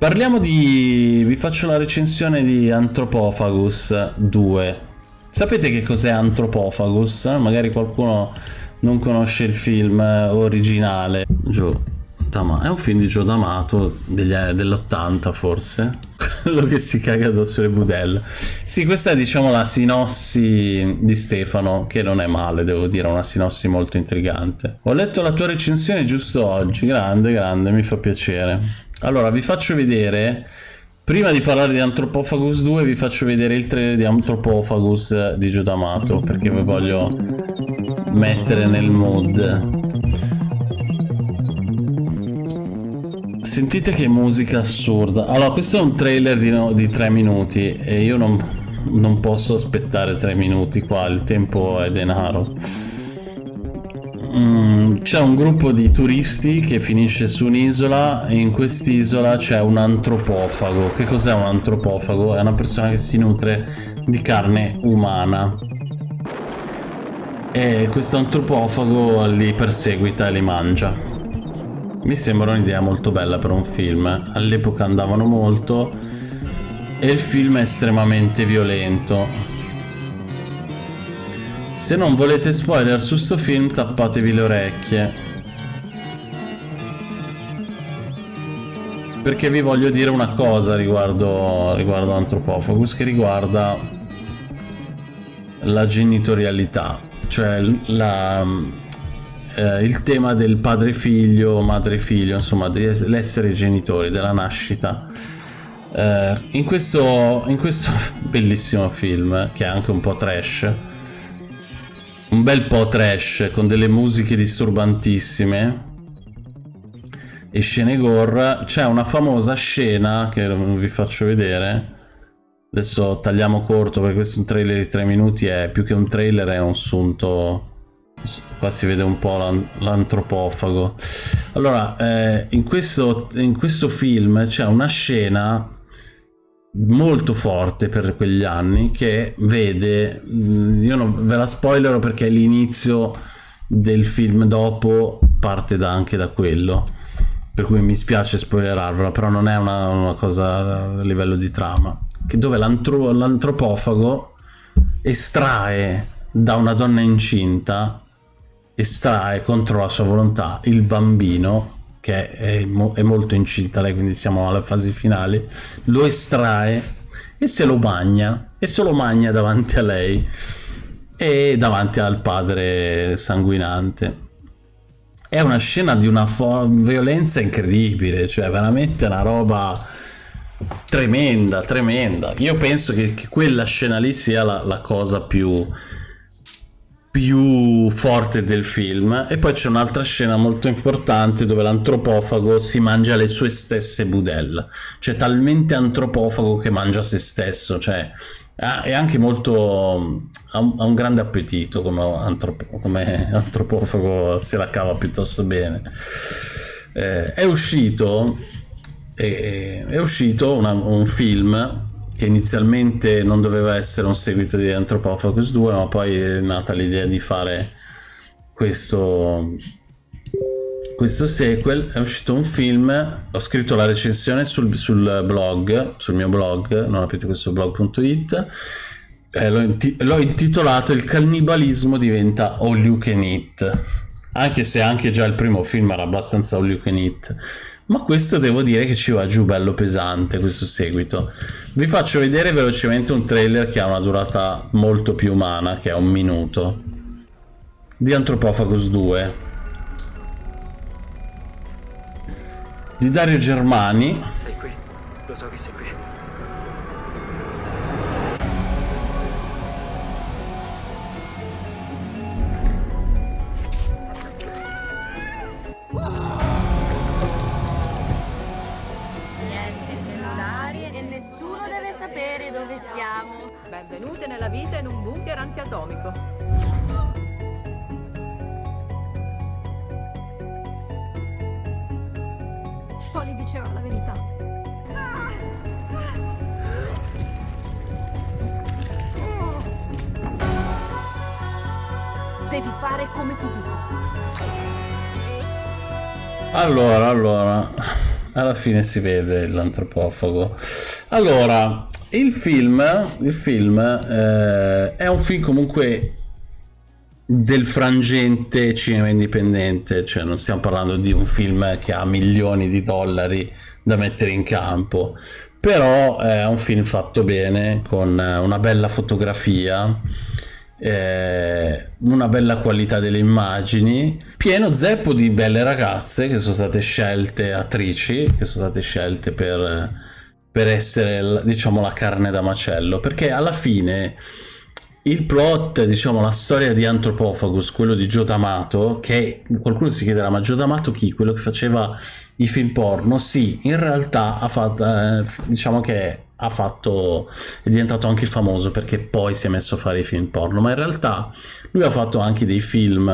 Parliamo di... vi faccio la recensione di Anthropophagus 2. Sapete che cos'è Anthropophagus? Magari qualcuno non conosce il film originale. Joe D'Amato. È un film di Joe D'Amato dell'80 forse. Quello che si caga addosso le budelle. Sì, questa è diciamo la sinossi di Stefano, che non è male, devo dire, una sinossi molto intrigante. Ho letto la tua recensione giusto oggi, grande, grande, mi fa piacere. Allora, vi faccio vedere... Prima di parlare di Anthropophagus 2 vi faccio vedere il trailer di Anthropophagus di Joe D'Amato perché vi voglio mettere nel mood. Sentite che musica assurda. Allora, questo è un trailer di, no, di tre minuti e io non, non posso aspettare tre minuti qua, il tempo è denaro. Mm, c'è un gruppo di turisti che finisce su un'isola e in quest'isola c'è un antropofago. Che cos'è un antropofago? È una persona che si nutre di carne umana. E questo antropofago li perseguita e li mangia. Mi sembra un'idea molto bella per un film. All'epoca andavano molto e il film è estremamente violento. Se non volete spoiler su sto film tappatevi le orecchie. Perché vi voglio dire una cosa riguardo, riguardo Anthropophagus che riguarda la genitorialità, cioè la, eh, il tema del padre-figlio, madre-figlio, insomma, dell'essere genitori, della nascita. Eh, in, questo, in questo bellissimo film, che è anche un po' trash, un bel po' trash, con delle musiche disturbantissime, e scene gore, c'è una famosa scena che vi faccio vedere. Adesso tagliamo corto perché questo è un trailer di 3 minuti, è più che un trailer, è un sunto Qua si vede un po' l'antropofago. Allora, eh, in, questo, in questo film c'è una scena molto forte per quegli anni che vede, mm, io non ve la spoilerò perché l'inizio del film dopo parte da, anche da quello, per cui mi spiace spoilerarvela, però non è una, una cosa a livello di trama, che dove l'antropofago estrae da una donna incinta estrae contro la sua volontà il bambino che è, mo è molto incinta lei quindi siamo alle fasi finali lo estrae e se lo bagna e se lo magna davanti a lei e davanti al padre sanguinante. È una scena di una violenza incredibile cioè veramente una roba tremenda tremenda. Io penso che, che quella scena lì sia la, la cosa più più forte del film. E poi c'è un'altra scena molto importante dove l'antropofago si mangia le sue stesse budella. Cioè talmente antropofago che mangia se stesso cioè è anche molto ha un, grande appetito come, antropo, come, antropofago se la cava piuttosto bene. Eh, è uscito è, è uscito una, un film che inizialmente non doveva essere un seguito di Anthropophagus 2 ma poi è nata l'idea di fare questo questo sequel. È uscito un film ho scritto la recensione sul, sul blog sul mio blog non aprite questo blog.it l'ho, inti intitolato il cannibalismo diventa all you can eat anche se anche già il primo film era abbastanza all you can eat ma questo devo dire che ci va giù bello pesante questo seguito. Vi faccio vedere velocemente un trailer che ha una durata molto più umana che è un minuto. Di Anthropophagus 2 di Dario Germani. Sei qui. Lo so che sei qui Polly diceva la verità. Devi fare come ti dico. Allora, allora... alla fine si vede l'antropofago. Allora, il film, il film eh, è un film comunque del frangente cinema indipendente, cioè non stiamo parlando di un film che ha milioni di dollari da mettere in campo, però è un film fatto bene, con una bella fotografia, eh, una bella qualità delle immagini, pieno zeppo di belle ragazze che sono state scelte, attrici, che sono state scelte per, per essere, diciamo, la carne da macello, perché alla fine il plot, diciamo, la storia di Anthropophagus, quello di Joe D'Amato, che qualcuno si chiederà, ma Joe D'Amato chi? Quello che faceva i film porno? Sì, in realtà ha fatto, eh, diciamo che ha fatto, è diventato anche famoso perché poi si è messo a fare i film porno, ma in realtà lui ha fatto anche dei film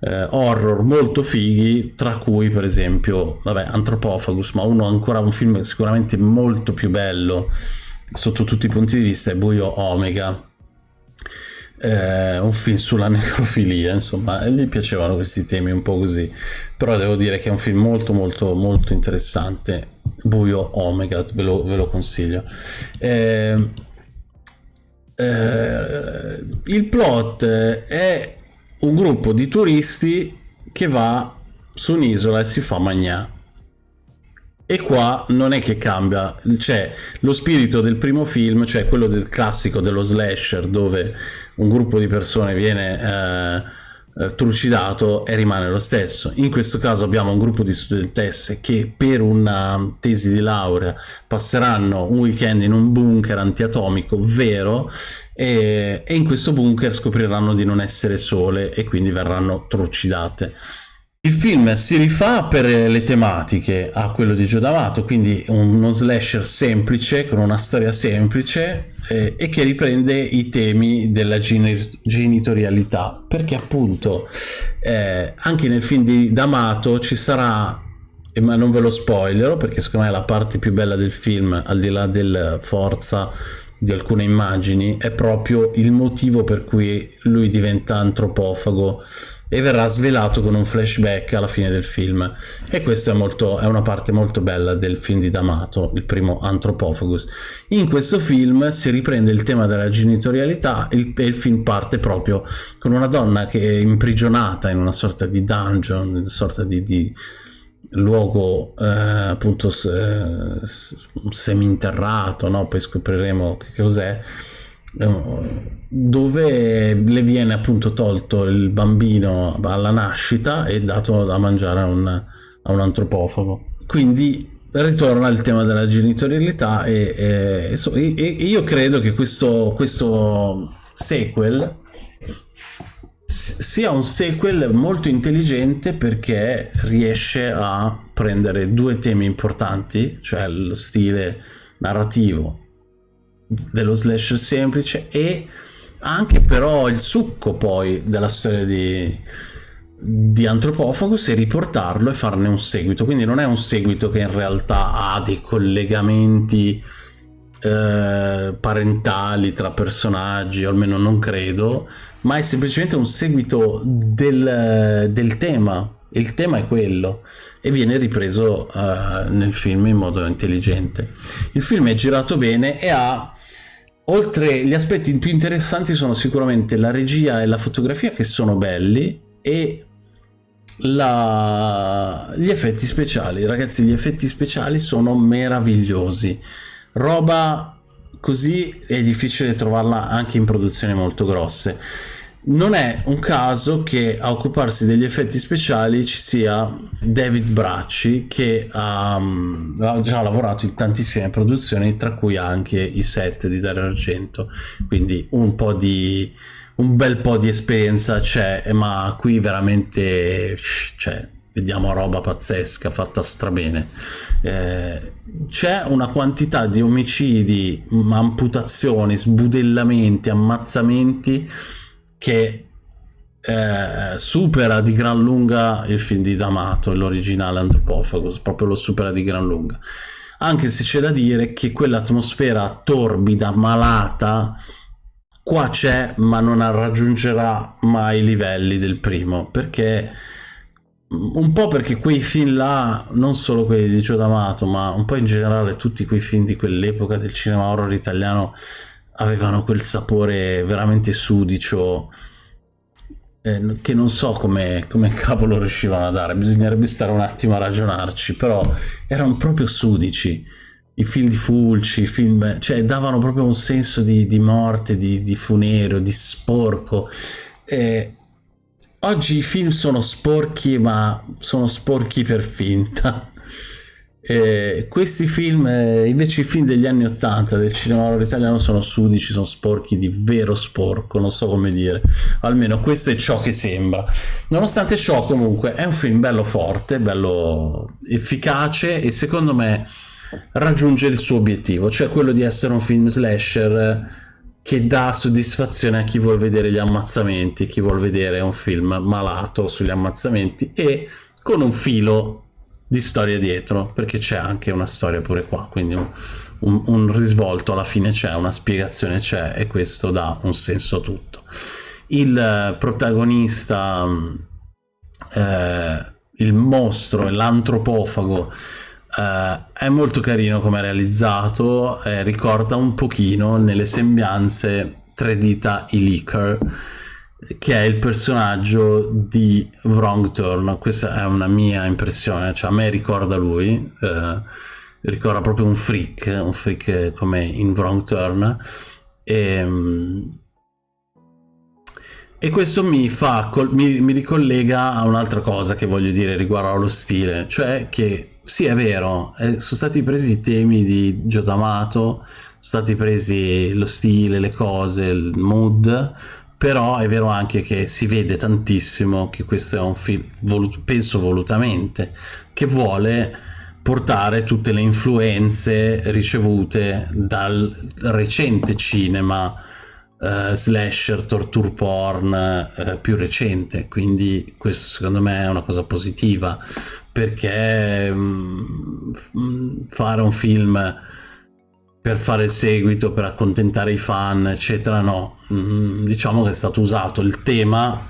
eh, horror molto fighi, tra cui per esempio, vabbè, Anthropophagus, ma uno ancora un film sicuramente molto più bello sotto tutti i punti di vista è Buio Omega eh, un film sulla necrofilia, insomma, e gli piacevano questi temi un po' così, però devo dire che è un film molto molto molto interessante, Buio Omega, ve lo, ve lo consiglio. Eh, eh, il plot è un gruppo di turisti che va su un'isola e si fa magnà e qua non è che cambia, c'è lo spirito del primo film, cioè quello del classico dello slasher dove un gruppo di persone viene eh, eh, trucidato e rimane lo stesso. In questo caso abbiamo un gruppo di studentesse che per una tesi di laurea passeranno un weekend in un bunker antiatomico vero e, e in questo bunker scopriranno di non essere sole e quindi verranno trucidate. Il film si rifà per le tematiche a quello di Gio D'Amato, quindi uno slasher semplice, con una storia semplice eh, e che riprende i temi della genitorialità, perché appunto eh, anche nel film di D'Amato ci sarà, ma non ve lo spoilerò perché secondo me la parte più bella del film, al di là della forza di alcune immagini, è proprio il motivo per cui lui diventa antropofago e verrà svelato con un flashback alla fine del film e questa è, molto, è una parte molto bella del film di D'Amato, il primo Anthropophagus. In questo film si riprende il tema della genitorialità e il, il film parte proprio con una donna che è imprigionata in una sorta di dungeon, una sorta di, di luogo eh, appunto eh, seminterrato, no? poi scopriremo che cos'è dove le viene appunto tolto il bambino alla nascita e dato da mangiare a un, a un antropofago. Quindi ritorna il tema della genitorialità e, e, e io credo che questo, questo sequel sia un sequel molto intelligente perché riesce a prendere due temi importanti, cioè lo stile narrativo dello slasher semplice e anche però il succo poi della storia di, di Anthropophagus e riportarlo e farne un seguito. Quindi non è un seguito che in realtà ha dei collegamenti eh, parentali tra personaggi o almeno non credo ma è semplicemente un seguito del, del tema. Il tema è quello e viene ripreso uh, nel film in modo intelligente. Il film è girato bene e ha oltre gli aspetti più interessanti sono sicuramente la regia e la fotografia che sono belli e la... gli effetti speciali. Ragazzi gli effetti speciali sono meravigliosi. Roba così è difficile trovarla anche in produzioni molto grosse non è un caso che a occuparsi degli effetti speciali ci sia David Bracci che ha, ha, già lavorato in tantissime produzioni tra cui anche i set di Dario Argento. Quindi un po' di un bel po' di esperienza c'è ma qui veramente cioè, vediamo roba pazzesca fatta strabene. Eh, c'è una quantità di omicidi amputazioni sbudellamenti ammazzamenti che eh, supera di gran lunga il film di D'Amato, l'originale Anthropophagus, proprio lo supera di gran lunga. Anche se c'è da dire che quell'atmosfera torbida, malata, qua c'è, ma non raggiungerà mai i livelli del primo, perché un po' perché quei film là, non solo quelli di Gio D'Amato, ma un po' in generale tutti quei film di quell'epoca del cinema horror italiano avevano quel sapore veramente sudicio eh, che non so come, come cavolo riuscivano a dare, bisognerebbe stare un attimo a ragionarci, però erano proprio sudici. I film di Fulci, i film, cioè davano proprio un senso di, di morte, di, di funereo, di sporco. Eh, oggi i film sono sporchi, ma sono sporchi per finta. Eh, questi film, eh, invece i film degli anni 80 del cinema horror italiano sono sudici, sono sporchi di vero sporco, non so come dire. Almeno questo è ciò che sembra. Nonostante ciò, comunque, è un film bello forte, bello efficace e secondo me raggiunge il suo obiettivo, cioè quello di essere un film slasher che dà soddisfazione a chi vuole vedere gli ammazzamenti, chi vuole vedere un film malato sugli ammazzamenti e con un filo di storia dietro, perché c'è anche una storia pure qua, quindi un, un, un risvolto alla fine c'è, una spiegazione c'è e questo dà un senso a tutto. Il protagonista, eh, il mostro, l'antropofago, eh, è molto carino come è realizzato, eh, ricorda un pochino nelle sembianze tre dita i Licker, che è il personaggio di Wrong Turn. Questa è una mia impressione, cioè a me ricorda lui, eh, ricorda proprio un freak, un freak come in Wrong Turn. E, ehm, e questo mi, fa, mi, mi ricollega a un'altra cosa che voglio dire riguardo allo stile, cioè che sì è vero, eh, sono stati presi i temi di Giotamato, sono stati presi lo stile, le cose, il mood, però è vero anche che si vede tantissimo che questo è un film, volut penso volutamente, che vuole portare tutte le influenze ricevute dal recente cinema uh, slasher, torture porn uh, più recente, quindi questo secondo me è una cosa positiva perché um, fare un film per fare il seguito, per accontentare i fan, eccetera, no. Mm, diciamo che è stato usato il tema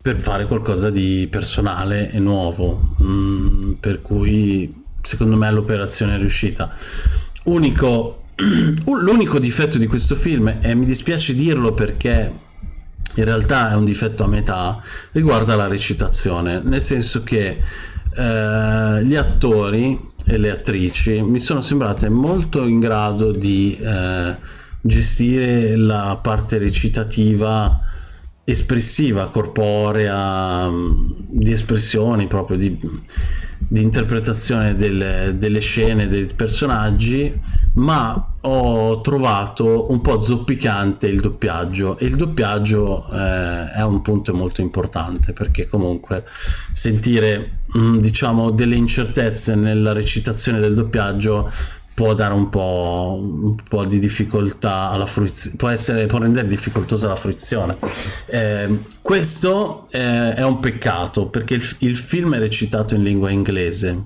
per fare qualcosa di personale e nuovo, mm, per cui secondo me l'operazione è riuscita. Unico, l'unico difetto di questo film, e mi dispiace dirlo perché in realtà è un difetto a metà, riguarda la recitazione, nel senso che eh, gli attori e le attrici mi sono sembrate molto in grado di eh, gestire la parte recitativa espressiva, corporea, mm, di espressioni proprio, di, di interpretazione delle, delle, scene, dei personaggi, ma ho trovato un po' zoppicante il doppiaggio. E il doppiaggio eh, è un punto molto importante perché comunque sentire mm, diciamo delle incertezze nella recitazione del doppiaggio può dare un po', un po di difficoltà alla fruizione, può, può rendere difficoltosa la fruizione. Eh, questo eh, è un peccato perché il, il film è recitato in lingua inglese,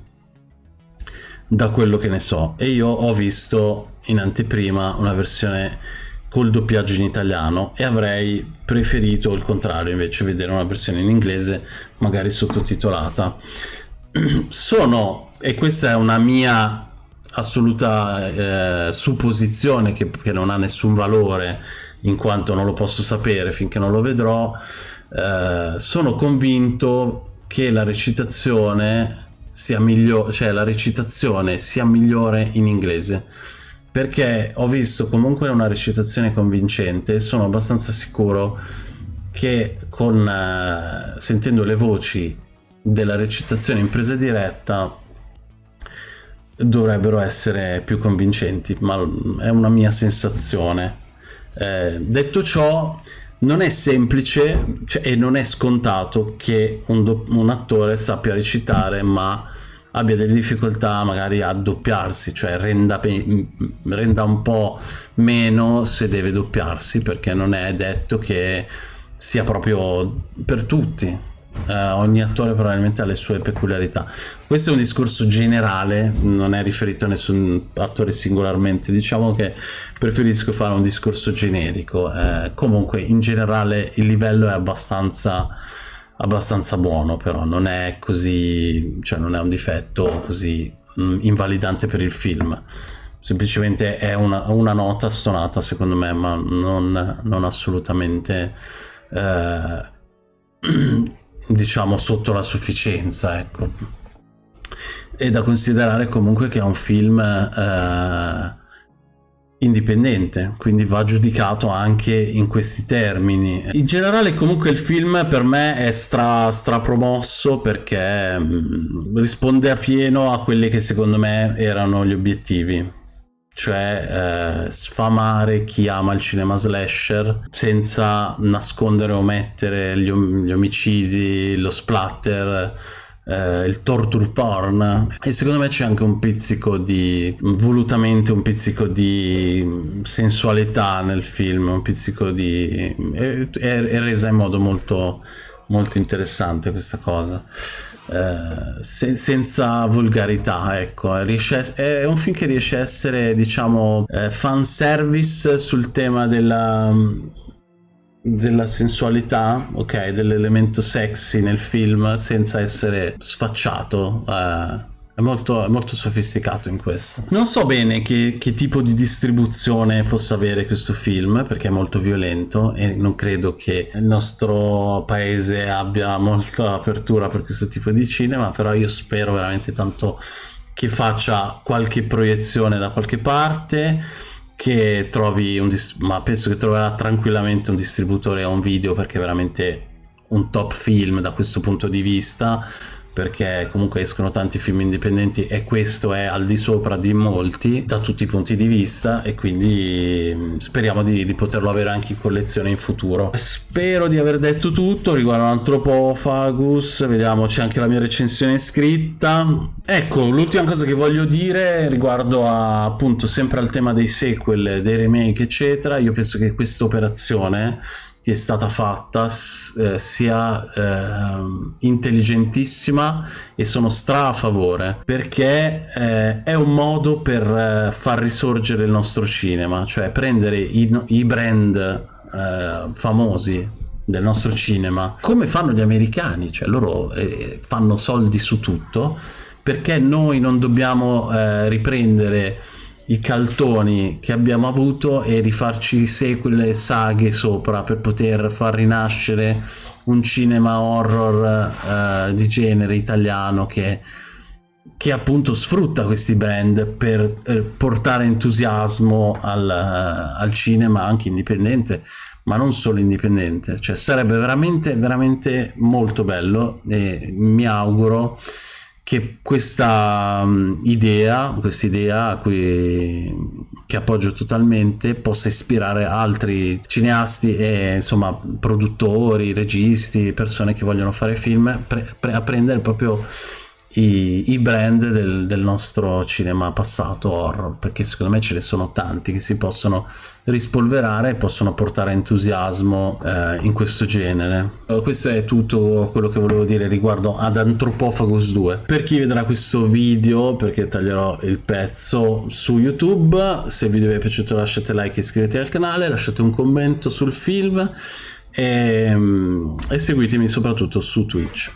da quello che ne so, e io ho visto in anteprima una versione col doppiaggio in italiano e avrei preferito il contrario invece vedere una versione in inglese magari sottotitolata sono e questa è una mia assoluta eh, supposizione che, che, non ha nessun valore in quanto non lo posso sapere finché non lo vedrò eh, sono convinto che la recitazione sia migliore cioè la recitazione sia migliore in inglese. Perché ho visto comunque una recitazione convincente e sono abbastanza sicuro che con eh, sentendo le voci della recitazione in presa diretta dovrebbero essere più convincenti, ma è una mia sensazione. Eh, detto ciò, non è semplice cioè, e non è scontato che un, un, attore sappia recitare, ma abbia delle difficoltà magari a doppiarsi, cioè renda, renda un po' meno se deve doppiarsi, perché non è detto che sia proprio per tutti Uh, ogni attore probabilmente ha le sue peculiarità. Questo è un discorso generale, non è riferito a nessun attore singolarmente. Diciamo che preferisco fare un discorso generico. Uh, comunque, in generale, il livello è abbastanza abbastanza buono, però non è così, cioè non è un difetto così mh, invalidante per il film. Semplicemente è una, una, nota stonata secondo me, ma non, non assolutamente eh, diciamo sotto la sufficienza, ecco. E da considerare comunque che è un film eh, indipendente, quindi va giudicato anche in questi termini. In generale comunque il film per me è stra, strapromosso perché mh, mm, risponde a pieno a quelli che secondo me erano gli obiettivi cioè eh, sfamare chi ama il cinema slasher senza nascondere o omettere gli, om- gli omicidi, lo splatter eh, il torture porn. E secondo me c'è anche un pizzico di volutamente un pizzico di sensualità nel film un pizzico di è, è resa in modo molto molto interessante questa cosa eh, se, senza volgarità ecco riesce, è un film che riesce a essere diciamo eh, fan service sul tema della della sensualità, ok, dell'elemento sexy nel film senza essere sfacciato. Eh, è molto, molto, sofisticato in questo. Non so bene che, che, tipo di distribuzione possa avere questo film perché è molto violento e non credo che il nostro paese abbia molta apertura per questo tipo di cinema, però io spero veramente tanto che faccia qualche proiezione da qualche parte che trovi un ma penso che troverà tranquillamente un distributore o un video perché è veramente un top film da questo punto di vista perché comunque escono tanti film indipendenti e questo è al di sopra di molti da tutti i punti di vista e quindi mm, speriamo di, di poterlo avere anche in collezione in futuro. Spero di aver detto tutto riguardo Anthropophagus, vediamo c'è anche la mia recensione scritta. Ecco, l'ultima cosa che voglio dire riguardo a, appunto sempre al tema dei sequel, dei remake eccetera, io penso che questa operazione che è stata fatta eh, sia eh, intelligentissima e sono stra a favore perché eh, è un modo per eh, far risorgere il nostro cinema cioè prendere i, i brand eh, famosi del nostro cinema come fanno gli americani cioè loro eh, fanno soldi su tutto perché noi non dobbiamo riprendere i caltoni che abbiamo avuto e rifarci sequel e saghe sopra per poter far rinascere un cinema horror uh, di genere italiano che, che, appunto sfrutta questi brand per eh, portare entusiasmo al, uh, al, cinema anche indipendente ma non solo indipendente. Cioè sarebbe veramente veramente molto bello e mi auguro che questa um, idea, questa idea cui che appoggio totalmente possa ispirare altri cineasti e insomma produttori, registi, persone che vogliono fare film pre, pre, a prendere proprio i, i brand del, del, nostro cinema passato horror perché secondo me ce ne sono tanti che si possono rispolverare e possono portare entusiasmo eh, in questo genere. Eh, questo è tutto quello che volevo dire riguardo ad Anthropophagus 2 per chi vedrà questo video perché taglierò il pezzo su youtube se il video vi è piaciuto lasciate like iscrivetevi al canale lasciate un commento sul film e, mm, e seguitemi soprattutto su twitch